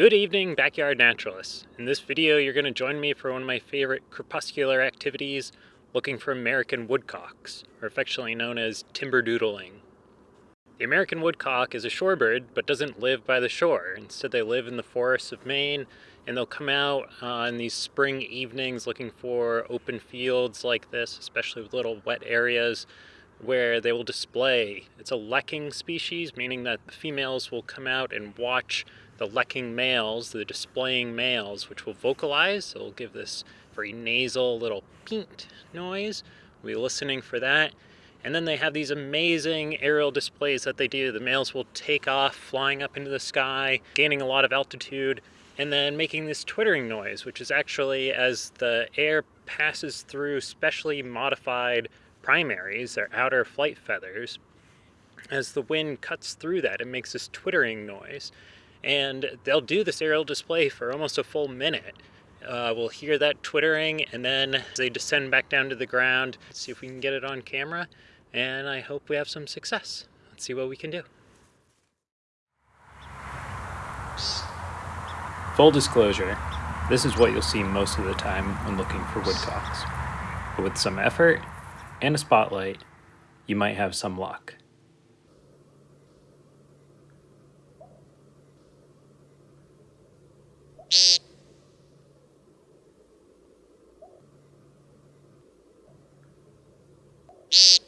Good evening, backyard naturalists. In this video, you're going to join me for one of my favorite crepuscular activities, looking for American woodcocks, or affectionately known as timber doodling. The American woodcock is a shorebird, but doesn't live by the shore. Instead, they live in the forests of Maine, and they'll come out uh, in these spring evenings looking for open fields like this, especially with little wet areas, where they will display. It's a lekking species, meaning that the females will come out and watch the lekking males, the displaying males, which will vocalize. So It'll give this very nasal little peent noise. We'll be listening for that. And then they have these amazing aerial displays that they do. The males will take off, flying up into the sky, gaining a lot of altitude, and then making this twittering noise, which is actually as the air passes through specially modified primaries, their outer flight feathers, as the wind cuts through that, it makes this twittering noise. And they'll do this aerial display for almost a full minute. Uh, we'll hear that twittering and then they descend back down to the ground. Let's see if we can get it on camera and I hope we have some success. Let's see what we can do. Full disclosure, this is what you'll see most of the time when looking for woodcocks. But with some effort and a spotlight, you might have some luck. Beep.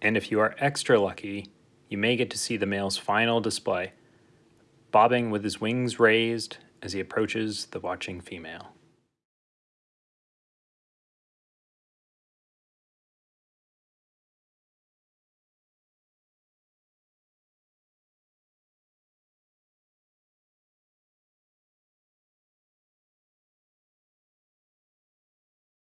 And if you are extra lucky, you may get to see the male's final display, bobbing with his wings raised as he approaches the watching female.